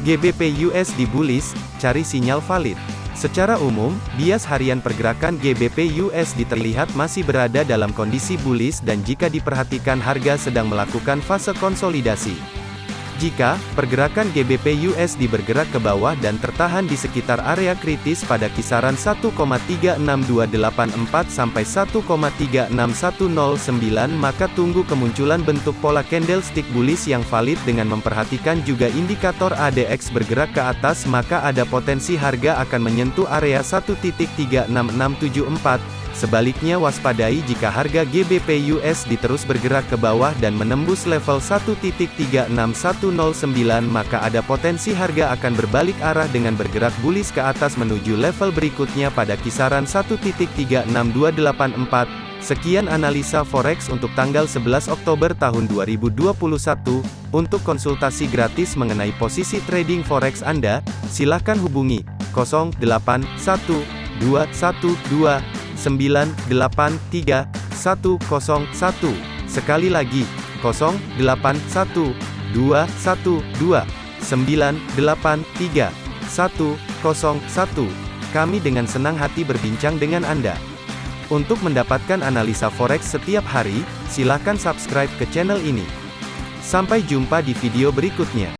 GBP USD bullish, cari sinyal valid. Secara umum, bias harian pergerakan GBP USD terlihat masih berada dalam kondisi bullish dan jika diperhatikan harga sedang melakukan fase konsolidasi. Jika pergerakan GBP USD bergerak ke bawah dan tertahan di sekitar area kritis pada kisaran 1,36284 sampai 1,36109 maka tunggu kemunculan bentuk pola candlestick bullish yang valid dengan memperhatikan juga indikator ADX bergerak ke atas maka ada potensi harga akan menyentuh area 1.36674 Sebaliknya waspadai jika harga GBP USD terus bergerak ke bawah dan menembus level 1.36109 maka ada potensi harga akan berbalik arah dengan bergerak bullish ke atas menuju level berikutnya pada kisaran 1.36284. Sekian analisa forex untuk tanggal 11 Oktober tahun 2021. Untuk konsultasi gratis mengenai posisi trading forex Anda, silakan hubungi 081212 983 101. Sekali lagi, 081 212 983 101. Kami dengan senang hati berbincang dengan Anda. Untuk mendapatkan analisa forex setiap hari, silakan subscribe ke channel ini. Sampai jumpa di video berikutnya.